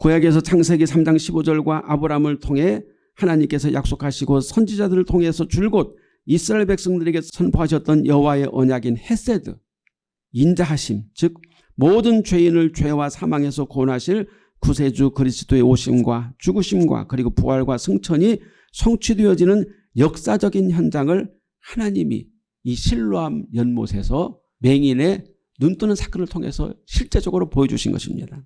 구약에서 창세기 3장 15절과 아브라함을 통해 하나님께서 약속하시고 선지자들을 통해서 줄곧 이스라엘 백성들에게 선포하셨던 여호와의 언약인 헤세드 인자하심 즉 모든 죄인을 죄와 사망에서 구원하실 구세주 그리스도의 오심과 죽으심과 그리고 부활과 승천이 성취되어지는 역사적인 현장을 하나님이 이 실로암 연못에서 맹인의 눈뜨는 사건을 통해서 실제적으로 보여주신 것입니다.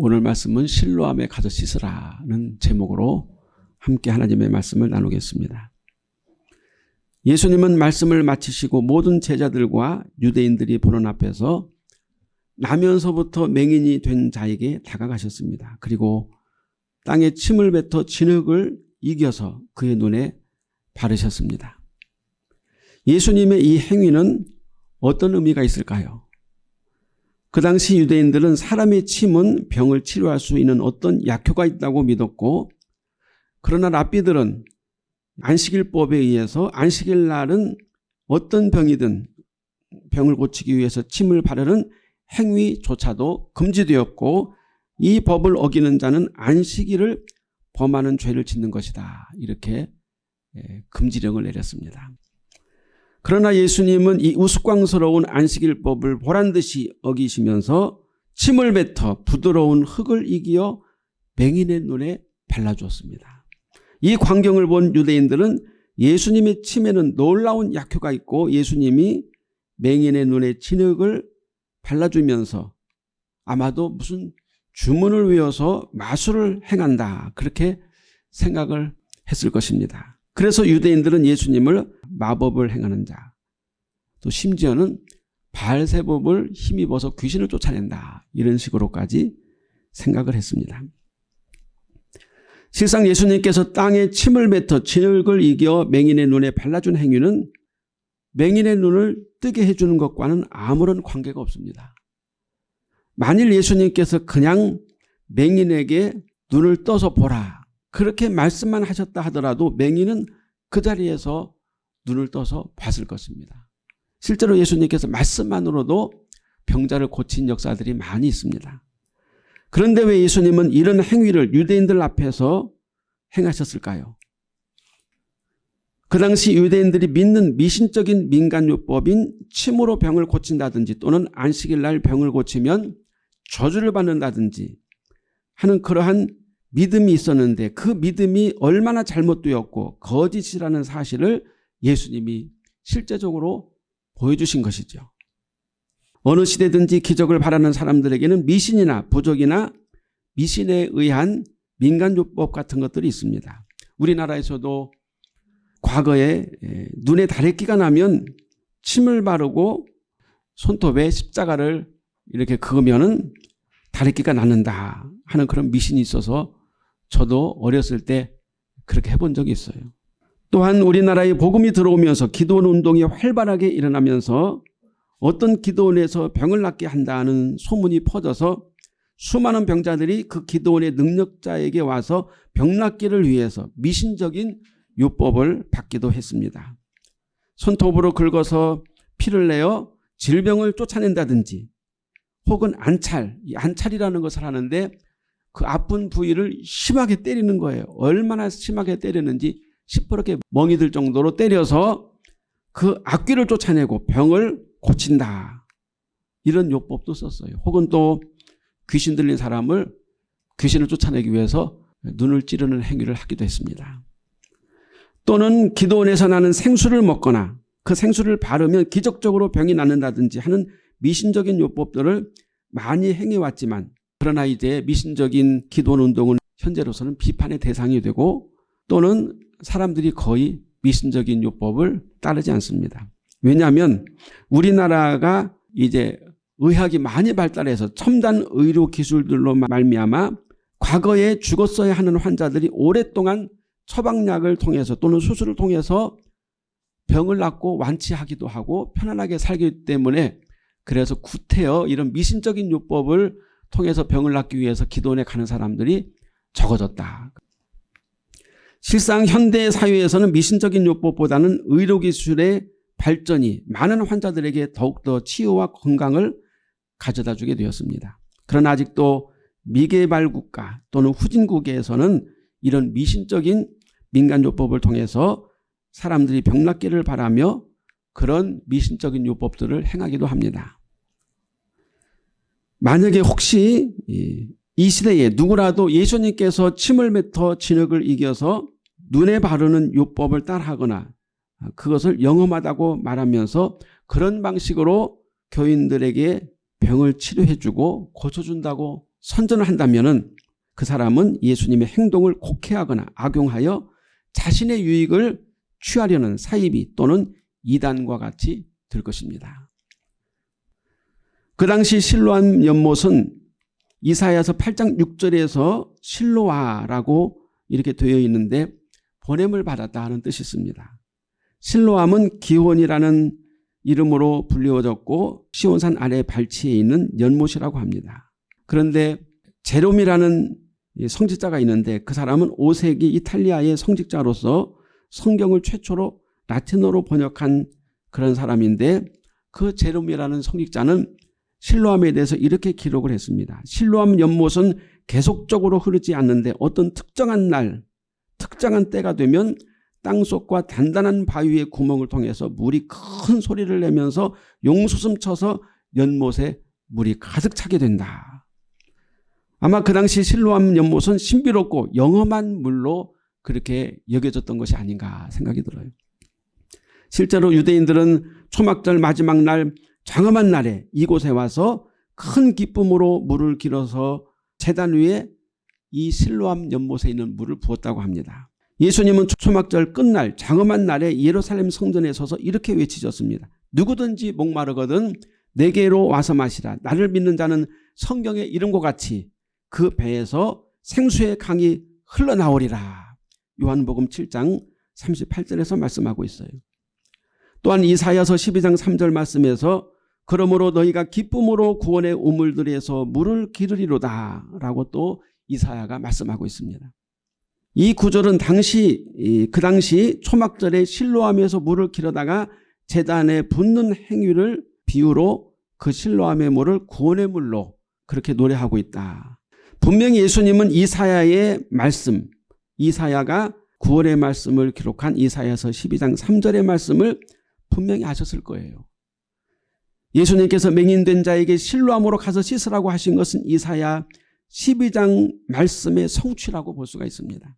오늘 말씀은 실로암에 가서 씻으라는 제목으로 함께 하나님의 말씀을 나누겠습니다. 예수님은 말씀을 마치시고 모든 제자들과 유대인들이 보는 앞에서 나면서부터 맹인이 된 자에게 다가가셨습니다. 그리고 땅에 침을 뱉어 진흙을 이겨서 그의 눈에 바르셨습니다. 예수님의 이 행위는 어떤 의미가 있을까요? 그 당시 유대인들은 사람의 침은 병을 치료할 수 있는 어떤 약효가 있다고 믿었고 그러나 랍비들은 안식일법에 의해서 안식일 날은 어떤 병이든 병을 고치기 위해서 침을 바르는 행위조차도 금지되었고 이 법을 어기는 자는 안식일을 범하는 죄를 짓는 것이다. 이렇게 예, 금지령을 내렸습니다. 그러나 예수님은 이 우스꽝스러운 안식일법을 보란듯이 어기시면서 침을 뱉어 부드러운 흙을 이기어 맹인의 눈에 발라주었습니다. 이 광경을 본 유대인들은 예수님의 침에는 놀라운 약효가 있고 예수님이 맹인의 눈에 진흙을 발라주면서 아마도 무슨 주문을 외워서 마술을 행한다 그렇게 생각을 했을 것입니다. 그래서 유대인들은 예수님을 마법을 행하는 자, 또 심지어는 발세법을 힘입어서 귀신을 쫓아낸다. 이런 식으로까지 생각을 했습니다. 실상 예수님께서 땅에 침을 뱉어 진흙을 이겨 맹인의 눈에 발라준 행위는 맹인의 눈을 뜨게 해주는 것과는 아무런 관계가 없습니다. 만일 예수님께서 그냥 맹인에게 눈을 떠서 보라 그렇게 말씀만 하셨다 하더라도 맹인은 그 자리에서 눈을 떠서 봤을 것입니다. 실제로 예수님께서 말씀만으로도 병자를 고친 역사들이 많이 있습니다. 그런데 왜 예수님은 이런 행위를 유대인들 앞에서 행하셨을까요? 그 당시 유대인들이 믿는 미신적인 민간요법인 침으로 병을 고친다든지 또는 안식일 날 병을 고치면 저주를 받는다든지 하는 그러한 믿음이 있었는데 그 믿음이 얼마나 잘못되었고 거짓이라는 사실을 예수님이 실제적으로 보여주신 것이죠. 어느 시대든지 기적을 바라는 사람들에게는 미신이나 부적이나 미신에 의한 민간요법 같은 것들이 있습니다. 우리나라에서도 과거에 눈에 다래끼가 나면 침을 바르고 손톱에 십자가를 이렇게 그으면 다래끼가 낫는다 하는 그런 미신이 있어서 저도 어렸을 때 그렇게 해본 적이 있어요. 또한 우리나라에 복음이 들어오면서 기도원 운동이 활발하게 일어나면서 어떤 기도원에서 병을 낫게 한다는 소문이 퍼져서 수많은 병자들이 그 기도원의 능력자에게 와서 병 낫기를 위해서 미신적인 요법을 받기도 했습니다. 손톱으로 긁어서 피를 내어 질병을 쫓아낸다든지 혹은 안찰, 안찰이라는 것을 하는데 그 아픈 부위를 심하게 때리는 거예요. 얼마나 심하게 때리는지 시퍼렇게 멍이 들 정도로 때려서 그 악귀를 쫓아내고 병을 고친다. 이런 요법도 썼어요. 혹은 또 귀신 들린 사람을 귀신을 쫓아내기 위해서 눈을 찌르는 행위를 하기도 했습니다. 또는 기도원에서 나는 생수를 먹거나 그 생수를 바르면 기적적으로 병이 낫는다든지 하는 미신적인 요법들을 많이 행해왔지만 그러나 이제 미신적인 기도원 운동은 현재로서는 비판의 대상이 되고 또는 사람들이 거의 미신적인 요법을 따르지 않습니다. 왜냐하면 우리나라가 이제 의학이 많이 발달해서 첨단 의료 기술들로 말미암아 과거에 죽었어야 하는 환자들이 오랫동안 처방약을 통해서 또는 수술을 통해서 병을 낫고 완치하기도 하고 편안하게 살기 때문에 그래서 구태여 이런 미신적인 요법을 통해서 병을 낫기 위해서 기도원에 가는 사람들이 적어졌다. 실상 현대 사회에서는 미신적인 요법보다는 의료기술의 발전이 많은 환자들에게 더욱더 치유와 건강을 가져다 주게 되었습니다. 그러나 아직도 미개발 국가 또는 후진국에서는 이런 미신적인 민간요법을 통해서 사람들이 병낫기를 바라며 그런 미신적인 요법들을 행하기도 합니다. 만약에 혹시 이 시대에 누구라도 예수님께서 침을 뱉어 진흙을 이겨서 눈에 바르는 요법을 따라하거나 그것을 영험하다고 말하면서 그런 방식으로 교인들에게 병을 치료해주고 고쳐준다고 선전을 한다면 그 사람은 예수님의 행동을 곡해하거나 악용하여 자신의 유익을 취하려는 사이비 또는 이단과 같이 될 것입니다. 그 당시 실로한 연못은 이사야서 8장 6절에서 실로아라고 이렇게 되어 있는데 보냄을 받았다 하는 뜻이 있습니다. 실로암은 기혼이라는 이름으로 불리워졌고 시온산 아래 발치에 있는 연못이라고 합니다. 그런데 제롬이라는 성직자가 있는데 그 사람은 5세기 이탈리아의 성직자로서 성경을 최초로 라틴어로 번역한 그런 사람인데 그 제롬이라는 성직자는 실로암에 대해서 이렇게 기록을 했습니다. 실로암 연못은 계속적으로 흐르지 않는데 어떤 특정한 날 특정한 때가 되면 땅속과 단단한 바위의 구멍을 통해서 물이 큰 소리를 내면서 용수숨 쳐서 연못에 물이 가득 차게 된다. 아마 그 당시 실로암 연못은 신비롭고 영험한 물로 그렇게 여겨졌던 것이 아닌가 생각이 들어요. 실제로 유대인들은 초막절 마지막 날 장엄한 날에 이곳에 와서 큰 기쁨으로 물을 길어서 재단 위에 이 실로암 연못에 있는 물을 부었다고 합니다. 예수님은 초막절 끝날 장엄한 날에 예루살렘 성전에 서서 이렇게 외치셨습니다. 누구든지 목마르거든 내게로 와서 마시라. 나를 믿는 자는 성경의 이름과 같이 그 배에서 생수의 강이 흘러나오리라. 요한복음 7장 38절에서 말씀하고 있어요. 또한 이사야서 12장 3절 말씀에서 그러므로 너희가 기쁨으로 구원의 우물들에서 물을 기르리로다 라고 또 이사야가 말씀하고 있습니다. 이 구절은 당시 그 당시 초막절에 실로암에서 물을 길어다가 재단에 붓는 행위를 비유로 그 실로암의 물을 구원의 물로 그렇게 노래하고 있다. 분명히 예수님은 이사야의 말씀 이사야가 구원의 말씀을 기록한 이사야서 12장 3절의 말씀을 분명히 하셨을 거예요. 예수님께서 맹인된 자에게 실로암으로 가서 씻으라고 하신 것은 이사야 12장 말씀의 성취라고 볼 수가 있습니다.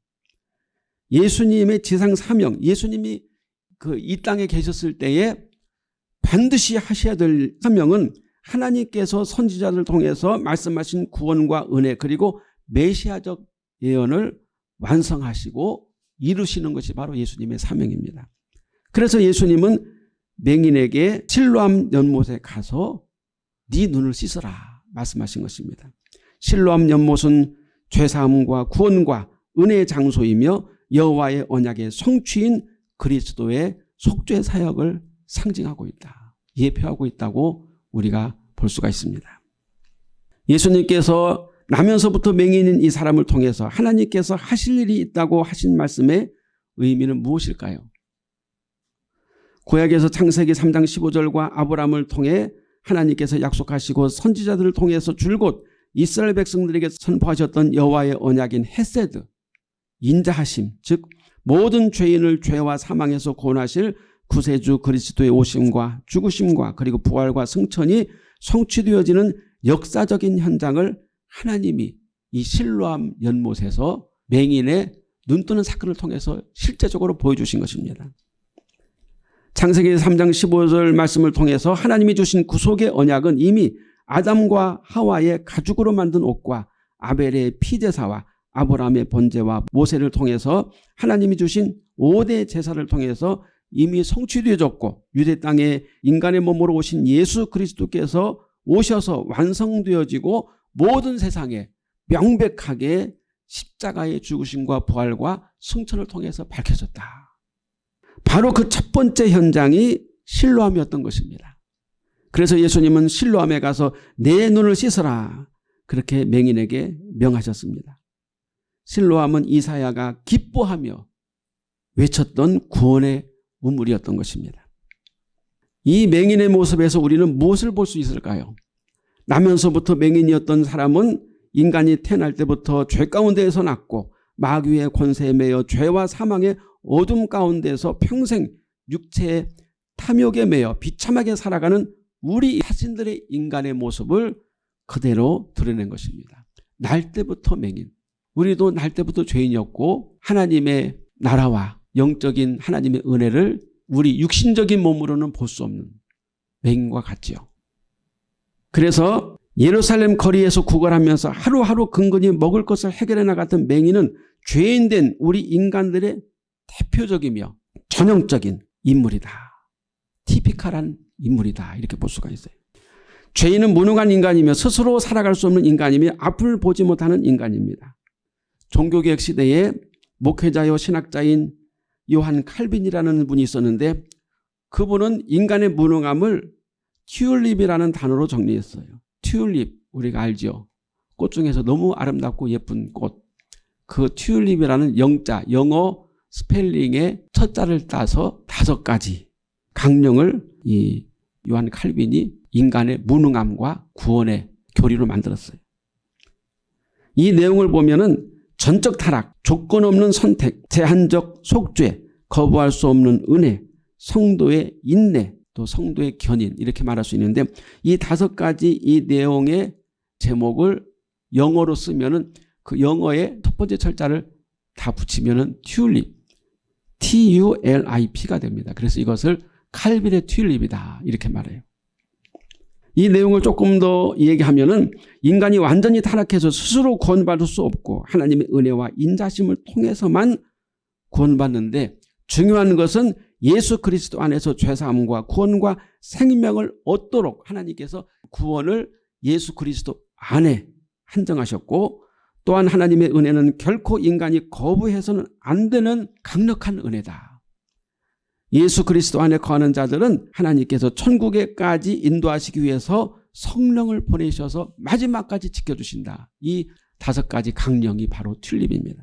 예수님의 지상 사명, 예수님이 그 이 땅에 계셨을 때에 반드시 하셔야 될 사명은 하나님께서 선지자를 통해서 말씀하신 구원과 은혜 그리고 메시아적 예언을 완성하시고 이루시는 것이 바로 예수님의 사명입니다. 그래서 예수님은 맹인에게 실로암 연못에 가서 네 눈을 씻어라 말씀하신 것입니다. 실로암 연못은 죄사함과 구원과 은혜의 장소이며 여호와의 언약의 성취인 그리스도의 속죄 사역을 상징하고 있다. 예표하고 있다고 우리가 볼 수가 있습니다. 예수님께서 나면서부터 맹인인 이 사람을 통해서 하나님께서 하실 일이 있다고 하신 말씀의 의미는 무엇일까요? 구약에서 창세기 3장 15절과 아브라함을 통해 하나님께서 약속하시고 선지자들을 통해서 줄곧 이스라엘 백성들에게 선포하셨던 여호와의 언약인 헤세드 인자하심 즉 모든 죄인을 죄와 사망에서 구원하실 구세주 그리스도의 오심과 죽으심과 그리고 부활과 승천이 성취되어지는 역사적인 현장을 하나님이 이 실로암 연못에서 맹인의 눈뜨는 사건을 통해서 실제적으로 보여주신 것입니다. 창세기 3장 15절 말씀을 통해서 하나님이 주신 구속의 언약은 이미 아담과 하와의 가죽으로 만든 옷과 아벨의 피제사와 아브라함의 번제와 모세를 통해서 하나님이 주신 5대 제사를 통해서 이미 성취되어졌고 유대 땅에 인간의 몸으로 오신 예수 그리스도께서 오셔서 완성되어지고 모든 세상에 명백하게 십자가의 죽으심과 부활과 승천을 통해서 밝혀졌다. 바로 그 첫 번째 현장이 실로암이었던 것입니다. 그래서 예수님은 실로암에 가서 내 눈을 씻어라. 그렇게 맹인에게 명하셨습니다. 실로암은 이사야가 기뻐하며 외쳤던 구원의 우물이었던 것입니다. 이 맹인의 모습에서 우리는 무엇을 볼 수 있을까요? 나면서부터 맹인이었던 사람은 인간이 태어날 때부터 죄 가운데에서 났고 마귀의 권세에 매여 죄와 사망의 어둠 가운데서 평생 육체의 탐욕에 매여 비참하게 살아가는 우리 자신들의 인간의 모습을 그대로 드러낸 것입니다. 날 때부터 맹인. 우리도 날 때부터 죄인이었고 하나님의 나라와 영적인 하나님의 은혜를 우리 육신적인 몸으로는 볼 수 없는 맹인과 같지요. 그래서 예루살렘 거리에서 구걸하면서 하루하루 근근히 먹을 것을 해결해 나갔던 맹인은 죄인된 우리 인간들의 대표적이며 전형적인 인물이다. 티피칼한 인물이다. 이렇게 볼 수가 있어요. 죄인은 무능한 인간이며 스스로 살아갈 수 없는 인간이며 앞을 보지 못하는 인간입니다. 종교개혁 시대에 목회자요 신학자인 요한 칼빈이라는 분이 있었는데 그분은 인간의 무능함을 튤립이라는 단어로 정리했어요. 튤립 우리가 알죠. 꽃 중에서 너무 아름답고 예쁜 꽃. 그 튤립이라는 영자 영어 스펠링의 첫 자를 따서 다섯 가지 강령을 이 요한 칼빈이 인간의 무능함과 구원의 교리로 만들었어요. 이 내용을 보면 은 전적 타락, 조건 없는 선택, 제한적 속죄, 거부할 수 없는 은혜, 성도의 인내, 또 성도의 견인 이렇게 말할 수 있는데 이 다섯 가지 이 내용의 제목을 영어로 쓰면 은 그 영어의 첫 번째 철자를 다 붙이면 은 튤립, T-U-L-I-P가 됩니다. 그래서 이것을 칼빈의 튤립이다 이렇게 말해요. 이 내용을 조금 더 얘기하면 은 인간이 완전히 타락해서 스스로 구원받을 수 없고 하나님의 은혜와 인자심을 통해서만 구원받는데 중요한 것은 예수 그리스도 안에서 죄사함과 구원과 생명을 얻도록 하나님께서 구원을 예수 그리스도 안에 한정하셨고 또한 하나님의 은혜는 결코 인간이 거부해서는 안 되는 강력한 은혜다. 예수 그리스도 안에 거하는 자들은 하나님께서 천국에까지 인도하시기 위해서 성령을 보내셔서 마지막까지 지켜주신다. 이 다섯 가지 강령이 바로 튤립입니다.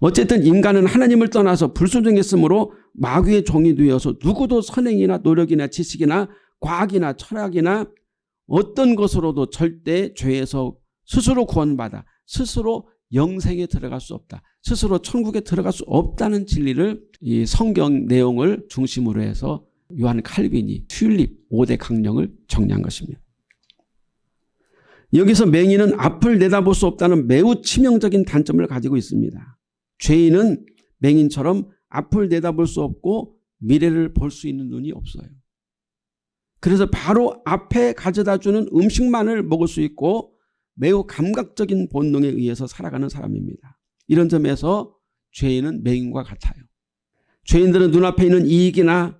어쨌든 인간은 하나님을 떠나서 불순종했으므로 마귀의 종이 되어서 누구도 선행이나 노력이나 지식이나 과학이나 철학이나 어떤 것으로도 절대 죄에서 스스로 구원받아 스스로 영생에 들어갈 수 없다. 스스로 천국에 들어갈 수 없다는 진리를 이 성경 내용을 중심으로 해서 요한 칼빈이 튤립 5대 강령을 정리한 것입니다. 여기서 맹인은 앞을 내다볼 수 없다는 매우 치명적인 단점을 가지고 있습니다. 죄인은 맹인처럼 앞을 내다볼 수 없고 미래를 볼 수 있는 눈이 없어요. 그래서 바로 앞에 가져다 주는 음식만을 먹을 수 있고 매우 감각적인 본능에 의해서 살아가는 사람입니다. 이런 점에서 죄인은 맹인과 같아요. 죄인들은 눈앞에 있는 이익이나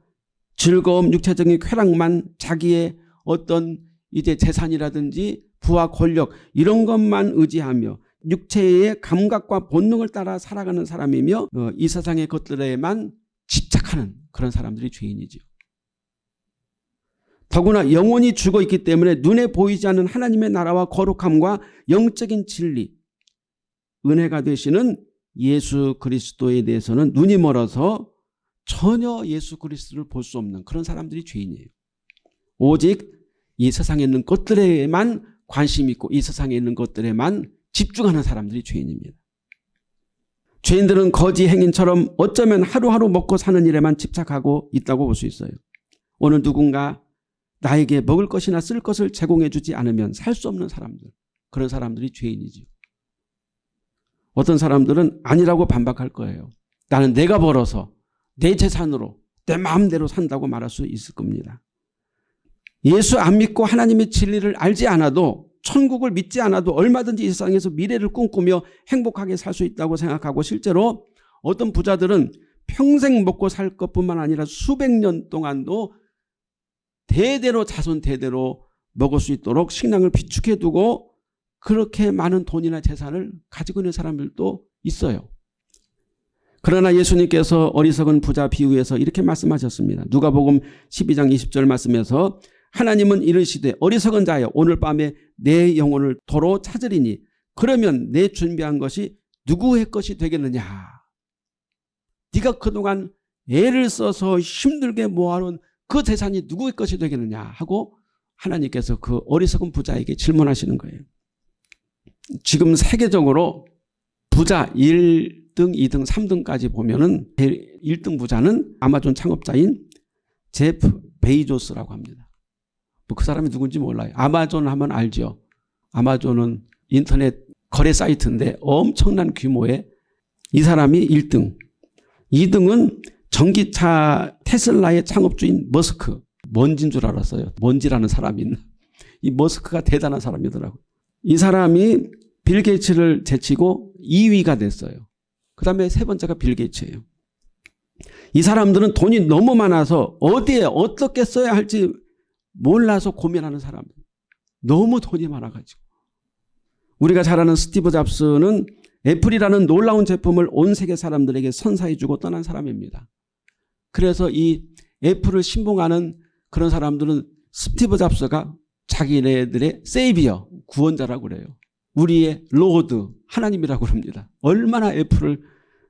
즐거움, 육체적인 쾌락만 자기의 어떤 이제 재산이라든지 부와 권력 이런 것만 의지하며 육체의 감각과 본능을 따라 살아가는 사람이며 어, 이 세상의 것들에만 집착하는 그런 사람들이 죄인이죠. 더구나 영혼이 죽어 있기 때문에 눈에 보이지 않는 하나님의 나라와 거룩함과 영적인 진리, 은혜가 되시는 예수 그리스도에 대해서는 눈이 멀어서 전혀 예수 그리스도를 볼 수 없는 그런 사람들이 죄인이에요. 오직 이 세상에 있는 것들에만 관심 있고 이 세상에 있는 것들에만 집중하는 사람들이 죄인입니다. 죄인들은 거지 행인처럼 어쩌면 하루하루 먹고 사는 일에만 집착하고 있다고 볼 수 있어요. 오늘 누군가 나에게 먹을 것이나 쓸 것을 제공해 주지 않으면 살 수 없는 사람들 그런 사람들이 죄인이지 어떤 사람들은 아니라고 반박할 거예요. 나는 내가 벌어서 내 재산으로 내 마음대로 산다고 말할 수 있을 겁니다. 예수 안 믿고 하나님의 진리를 알지 않아도 천국을 믿지 않아도 얼마든지 이 세상에서 미래를 꿈꾸며 행복하게 살 수 있다고 생각하고 실제로 어떤 부자들은 평생 먹고 살 것뿐만 아니라 수백 년 동안도 대대로 자손 대대로 먹을 수 있도록 식량을 비축해 두고 그렇게 많은 돈이나 재산을 가지고 있는 사람들도 있어요. 그러나 예수님께서 어리석은 부자 비유에서 이렇게 말씀하셨습니다. 누가복음 12장 20절 말씀에서 하나님은 이르시되 어리석은 자여 오늘 밤에 내 영혼을 도로 찾으리니 그러면 내 준비한 것이 누구의 것이 되겠느냐. 네가 그동안 애를 써서 힘들게 모아놓은 그 재산이 누구의 것이 되겠느냐 하고 하나님께서 그 어리석은 부자에게 질문하시는 거예요. 지금 세계적으로 부자 1등, 2등, 3등까지 보면 은 1등 부자는 아마존 창업자인 제프 베이조스라고 합니다. 뭐 그 사람이 누군지 몰라요. 아마존 하면 알죠. 아마존은 인터넷 거래 사이트인데 엄청난 규모의 이 사람이 1등. 2등은 전기차 테슬라의 창업주인 머스크. 먼지인 줄 알았어요. 먼지라는 사람이 있나. 이 머스크가 대단한 사람이더라고요. 이 사람이 빌 게이츠를 제치고 2위가 됐어요. 그 다음에 세 번째가 빌 게이츠예요. 이 사람들은 돈이 너무 많아서 어디에 어떻게 써야 할지 몰라서 고민하는 사람. 너무 돈이 많아가지고. 우리가 잘 아는 스티브 잡스는 애플이라는 놀라운 제품을 온 세계 사람들에게 선사해주고 떠난 사람입니다. 그래서 이 애플을 신봉하는 그런 사람들은 스티브 잡스가 자기네들의 savior, 구원자라고 그래요. 우리의 Lord, 하나님이라고 합니다. 얼마나 애플을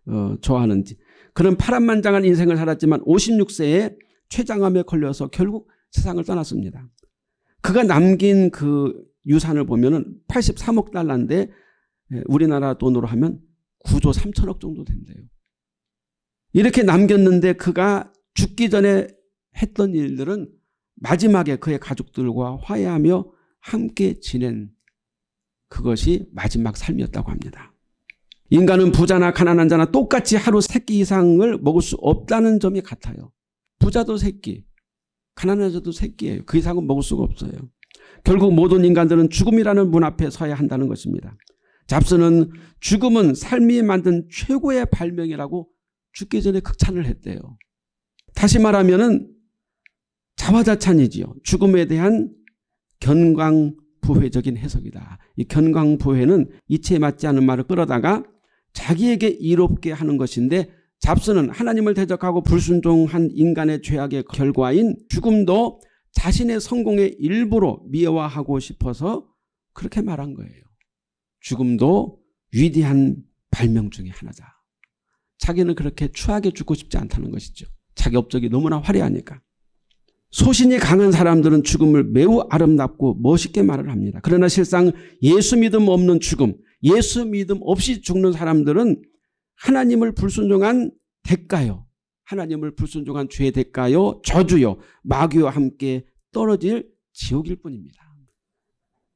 어, 좋아하는지. 그런 파란만장한 인생을 살았지만 56세에 췌장암에 걸려서 결국 세상을 떠났습니다. 그가 남긴 그 유산을 보면 83억 달러인데 예, 우리나라 돈으로 하면 9조 3천억 정도 된대요. 이렇게 남겼는데 그가 죽기 전에 했던 일들은 마지막에 그의 가족들과 화해하며 함께 지낸 그것이 마지막 삶이었다고 합니다. 인간은 부자나 가난한 자나 똑같이 하루 세끼 이상을 먹을 수 없다는 점이 같아요. 부자도 세끼, 가난한 자도 세끼예요. 그 이상은 먹을 수가 없어요. 결국 모든 인간들은 죽음이라는 문 앞에 서야 한다는 것입니다. 잡스는 죽음은 삶이 만든 최고의 발명이라고 죽기 전에 극찬을 했대요. 다시 말하면 자화자찬이지요. 죽음에 대한 견광부회적인 해석이다. 이 견광부회는 이치에 맞지 않은 말을 끌어다가 자기에게 이롭게 하는 것인데 잡스는 하나님을 대적하고 불순종한 인간의 죄악의 결과인 죽음도 자신의 성공의 일부로 미화하고 싶어서 그렇게 말한 거예요. 죽음도 위대한 발명 중의 하나다. 자기는 그렇게 추하게 죽고 싶지 않다는 것이죠. 자기 업적이 너무나 화려하니까. 소신이 강한 사람들은 죽음을 매우 아름답고 멋있게 말을 합니다. 그러나 실상 예수 믿음 없는 죽음, 예수 믿음 없이 죽는 사람들은 하나님을 불순종한 대가요. 하나님을 불순종한 죄의 대가요. 저주요. 마귀와 함께 떨어질 지옥일 뿐입니다.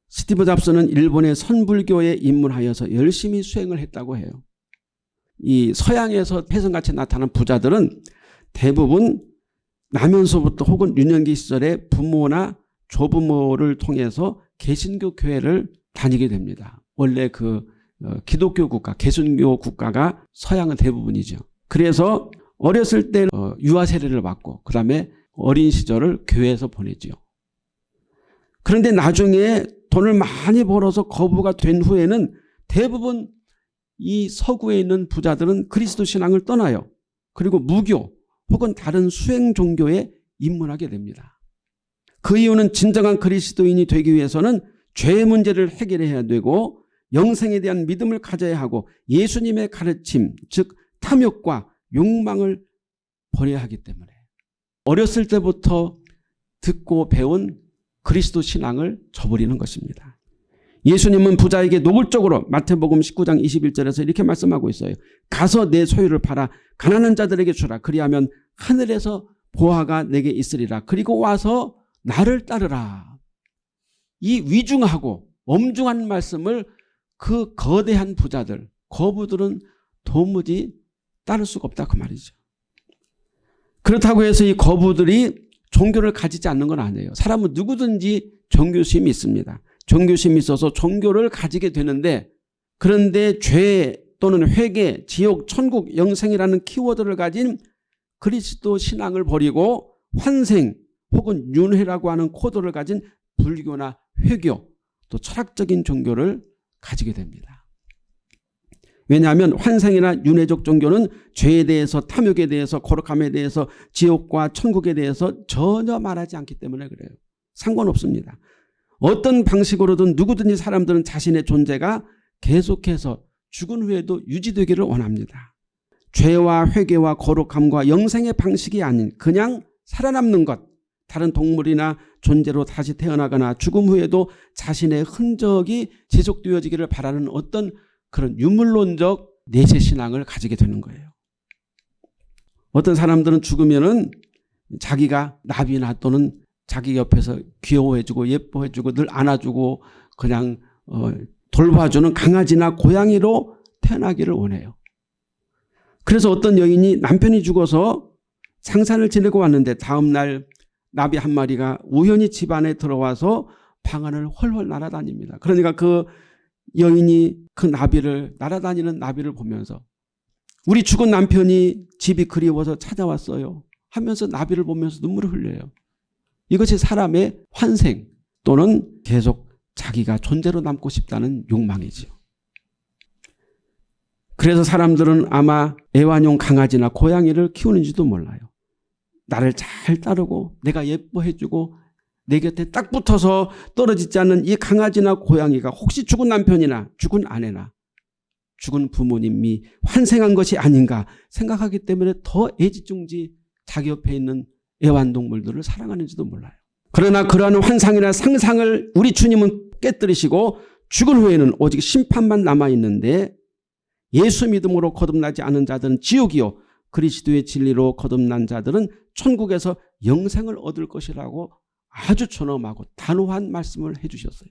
스티브 잡스는 일본의 선불교에 입문하여서 열심히 수행을 했다고 해요. 이 서양에서 폐성같이 나타난 부자들은 대부분 나면서부터 혹은 유년기 시절에 부모나 조부모를 통해서 개신교 교회를 다니게 됩니다. 원래 그 어, 기독교 국가, 개신교 국가가 서양은 대부분이죠. 그래서 어렸을 때 어, 유아 세례를 받고 그 다음에 어린 시절을 교회에서 보내죠. 그런데 나중에 돈을 많이 벌어서 거부가 된 후에는 대부분 이 서구에 있는 부자들은 그리스도 신앙을 떠나요. 그리고 무교 혹은 다른 수행 종교에 입문하게 됩니다. 그 이유는 진정한 그리스도인이 되기 위해서는 죄의 문제를 해결해야 되고 영생에 대한 믿음을 가져야 하고 예수님의 가르침 즉 탐욕과 욕망을 버려야 하기 때문에 어렸을 때부터 듣고 배운 그리스도 신앙을 저버리는 것입니다. 예수님은 부자에게 노골적으로 마태복음 19장 21절에서 이렇게 말씀하고 있어요. 가서 내 소유를 팔아 가난한 자들에게 주라. 그리하면 하늘에서 보화가 내게 있으리라. 그리고 와서 나를 따르라. 이 위중하고 엄중한 말씀을 그 거대한 부자들, 거부들은 도무지 따를 수가 없다 그 말이죠. 그렇다고 해서 이 거부들이 종교를 가지지 않는 건 아니에요. 사람은 누구든지 종교심이 있습니다. 종교심이 있어서 종교를 가지게 되는데 그런데 죄 또는 회개, 지옥, 천국, 영생이라는 키워드를 가진 그리스도 신앙을 버리고 환생 혹은 윤회라고 하는 코드를 가진 불교나 회교 또 철학적인 종교를 가지게 됩니다. 왜냐하면 환상이나 윤회적 종교는 죄에 대해서 탐욕에 대해서 거룩함에 대해서 지옥과 천국에 대해서 전혀 말하지 않기 때문에 그래요. 상관없습니다. 어떤 방식으로든 누구든지 사람들은 자신의 존재가 계속해서 죽은 후에도 유지되기를 원합니다. 죄와 회개와 거룩함과 영생의 방식이 아닌 그냥 살아남는 것 다른 동물이나 존재로 다시 태어나거나 죽음 후에도 자신의 흔적이 지속되어지기를 바라는 어떤 그런 유물론적 내세 신앙을 가지게 되는 거예요. 어떤 사람들은 죽으면 은 자기가 나비나 또는 자기 옆에서 귀여워해주고 예뻐해주고 늘 안아주고 그냥 어 돌봐주는 강아지나 고양이로 태어나기를 원해요. 그래서 어떤 여인이 남편이 죽어서 상산을 지내고 왔는데 다음날 나비 한 마리가 우연히 집안에 들어와서 방 안을 훨훨 날아다닙니다. 그러니까 그 여인이 그 나비를 날아다니는 나비를 보면서 우리 죽은 남편이 집이 그리워서 찾아왔어요. 하면서 나비를 보면서 눈물을 흘려요. 이것이 사람의 환생 또는 계속 자기가 존재로 남고 싶다는 욕망이지요. 그래서 사람들은 아마 애완용 강아지나 고양이를 키우는지도 몰라요. 나를 잘 따르고 내가 예뻐해주고 내 곁에 딱 붙어서 떨어지지 않는 이 강아지나 고양이가 혹시 죽은 남편이나 죽은 아내나 죽은 부모님이 환생한 것이 아닌가 생각하기 때문에 더 애지중지 자기 옆에 있는 애완동물들을 사랑하는지도 몰라요. 그러나 그러한 환상이나 상상을 우리 주님은 깨뜨리시고 죽은 후에는 오직 심판만 남아있는데 예수 믿음으로 거듭나지 않은 자들은 지옥이요 그리스도의 진리로 거듭난 자들은 천국에서 영생을 얻을 것이라고 아주 존엄하고 단호한 말씀을 해주셨어요.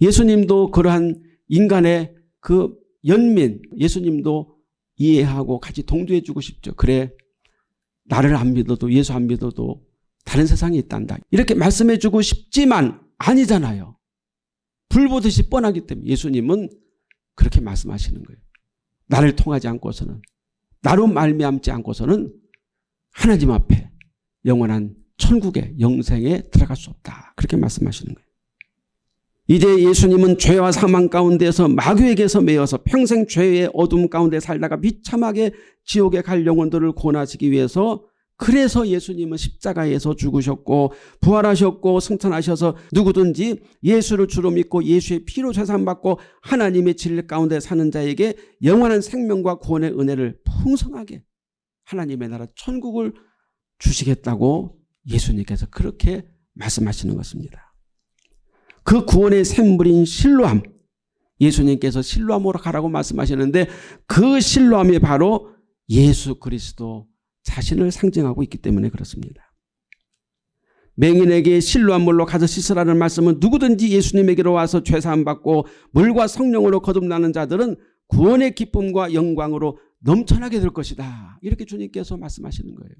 예수님도 그러한 인간의 그 연민 예수님도 이해하고 같이 동조해 주고 싶죠. 그래 나를 안 믿어도 예수 안 믿어도 다른 세상이 있단다. 이렇게 말씀해 주고 싶지만 아니잖아요. 불 보듯이 뻔하기 때문에 예수님은 그렇게 말씀하시는 거예요. 나를 통하지 않고서는 나로 말미암지 않고서는 하나님 앞에 영원한 천국의 영생에 들어갈 수 없다. 그렇게 말씀하시는 거예요. 이제 예수님은 죄와 사망 가운데서 마귀에게서 매여서 평생 죄의 어둠 가운데 살다가 비참하게 지옥에 갈 영혼들을 구원하시기 위해서 그래서 예수님은 십자가에서 죽으셨고 부활하셨고 승천하셔서 누구든지 예수를 주로 믿고 예수의 피로 재산받고 하나님의 진리 가운데 사는 자에게 영원한 생명과 구원의 은혜를 풍성하게 하나님의 나라 천국을 주시겠다고 예수님께서 그렇게 말씀하시는 것입니다. 그 구원의 샘물인 실로함 예수님께서 실로함으로 가라고 말씀하시는데 그 실로함이 바로 예수 그리스도 자신을 상징하고 있기 때문에 그렇습니다. 맹인에게 실로한 물로 가서 씻으라는 말씀은 누구든지 예수님에게로 와서 죄사함 받고 물과 성령으로 거듭나는 자들은 구원의 기쁨과 영광으로 넘쳐나게 될 것이다. 이렇게 주님께서 말씀하시는 거예요.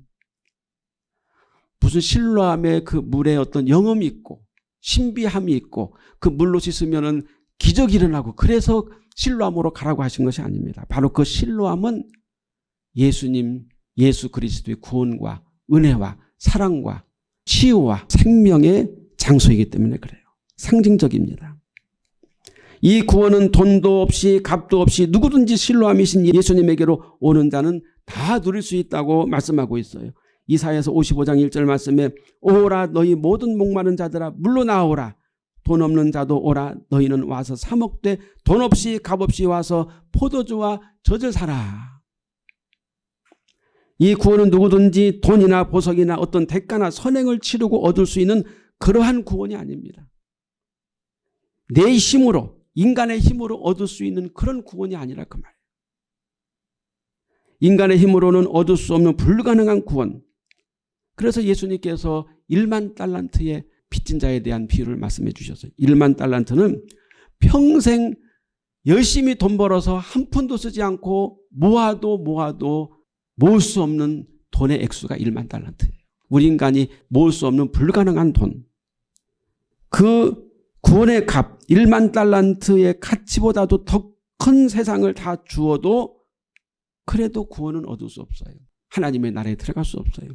무슨 실로함의 그 물에 어떤 영험이 있고 신비함이 있고 그 물로 씻으면 기적이 일어나고 그래서 실로함으로 가라고 하신 것이 아닙니다. 바로 그 실로함은 예수님 예수 그리스도의 구원과 은혜와 사랑과 치유와 생명의 장소이기 때문에 그래요. 상징적입니다. 이 구원은 돈도 없이 값도 없이 누구든지 신로함이신 예수님에게로 오는 자는 다 누릴 수 있다고 말씀하고 있어요. 이사에서 55장 1절 말씀에 오라 너희 모든 목마른 자들아 물러나오라 돈 없는 자도 오라 너희는 와서 사먹되 돈 없이 값 없이 와서 포도주와 젖을 사라. 이 구원은 누구든지 돈이나 보석이나 어떤 대가나 선행을 치르고 얻을 수 있는 그러한 구원이 아닙니다. 내 힘으로 인간의 힘으로 얻을 수 있는 그런 구원이 아니라 그 말이에요. 인간의 힘으로는 얻을 수 없는 불가능한 구원. 그래서 예수님께서 1만 달란트의 빚진 자에 대한 비유를 말씀해 주셨어요. 1만 달란트는 평생 열심히 돈 벌어서 한 푼도 쓰지 않고 모아도 모아도 모을 수 없는 돈의 액수가 1만 달란트예요. 우리 인간이 모을 수 없는 불가능한 돈. 그 구원의 값 1만 달란트의 가치보다도 더 큰 세상을 다 주어도 그래도 구원은 얻을 수 없어요. 하나님의 나라에 들어갈 수 없어요.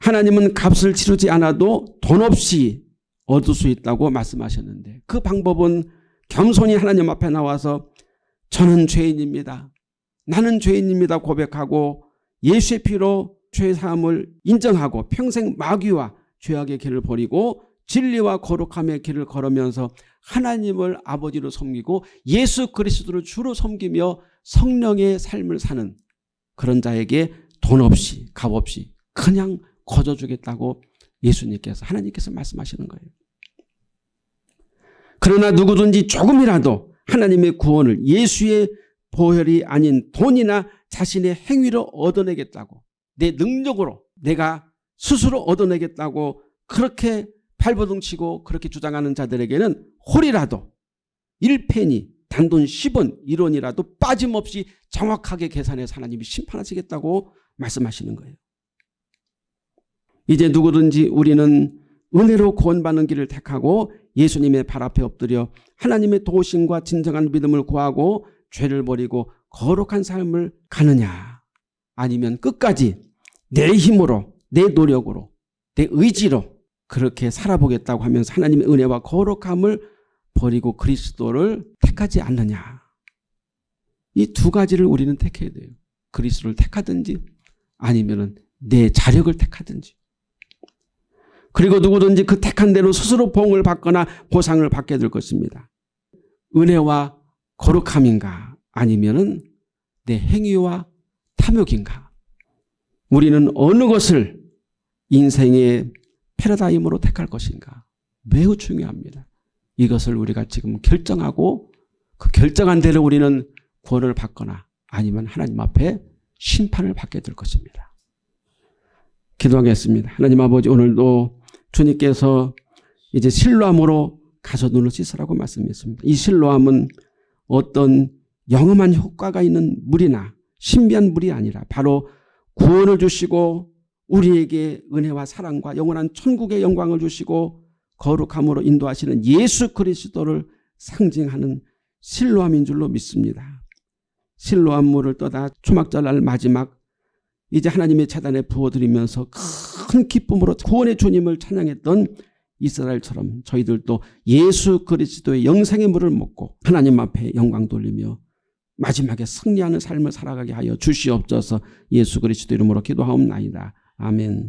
하나님은 값을 치르지 않아도 돈 없이 얻을 수 있다고 말씀하셨는데 그 방법은 겸손히 하나님 앞에 나와서 저는 죄인입니다. 나는 죄인입니다 고백하고 예수의 피로 죄 사함을 인정하고 평생 마귀와 죄악의 길을 버리고 진리와 거룩함의 길을 걸으면서 하나님을 아버지로 섬기고 예수 그리스도를 주로 섬기며 성령의 삶을 사는 그런 자에게 돈 없이 값 없이 그냥 거저주겠다고 예수님께서 하나님께서 말씀하시는 거예요. 그러나 누구든지 조금이라도 하나님의 구원을 예수의 보혈이 아닌 돈이나 자신의 행위로 얻어내겠다고 내 능력으로 내가 스스로 얻어내겠다고 그렇게 발버둥 치고 그렇게 주장하는 자들에게는 홀이라도 1페니 단돈 10원 1원이라도 빠짐없이 정확하게 계산해서 하나님이 심판하시겠다고 말씀하시는 거예요. 이제 누구든지 우리는 은혜로 구원받는 길을 택하고 예수님의 발 앞에 엎드려 하나님의 도우심과 진정한 믿음을 구하고 죄를 버리고 거룩한 삶을 가느냐? 아니면 끝까지 내 힘으로 내 노력으로 내 의지로 그렇게 살아보겠다고 하면서 하나님의 은혜와 거룩함을 버리고 그리스도를 택하지 않느냐? 이 두 가지를 우리는 택해야 돼요. 그리스도를 택하든지 아니면 내 자력을 택하든지 그리고 누구든지 그 택한 대로 스스로 봉을 받거나 보상을 받게 될 것입니다. 은혜와 거룩함인가 아니면 내 행위와 탐욕인가 우리는 어느 것을 인생의 패러다임으로 택할 것인가 매우 중요합니다. 이것을 우리가 지금 결정하고 그 결정한 대로 우리는 구원을 받거나 아니면 하나님 앞에 심판을 받게 될 것입니다. 기도하겠습니다. 하나님 아버지 오늘도 주님께서 이제 실로함으로 가서 눈을 씻으라고 말씀했습니다. 이 실로함은 어떤 영험한 효과가 있는 물이나 신비한 물이 아니라 바로 구원을 주시고 우리에게 은혜와 사랑과 영원한 천국의 영광을 주시고 거룩함으로 인도하시는 예수 그리스도를 상징하는 실로함인 줄로 믿습니다. 실로함 물을 떠다 초막절날 마지막 이제 하나님의 재단에 부어드리면서 큰 기쁨으로 구원의 주님을 찬양했던 이스라엘처럼 저희들도 예수 그리스도의 영생의 물을 먹고 하나님 앞에 영광 돌리며 마지막에 승리하는 삶을 살아가게 하여 주시옵소서 예수 그리스도 이름으로 기도하옵나이다. 아멘.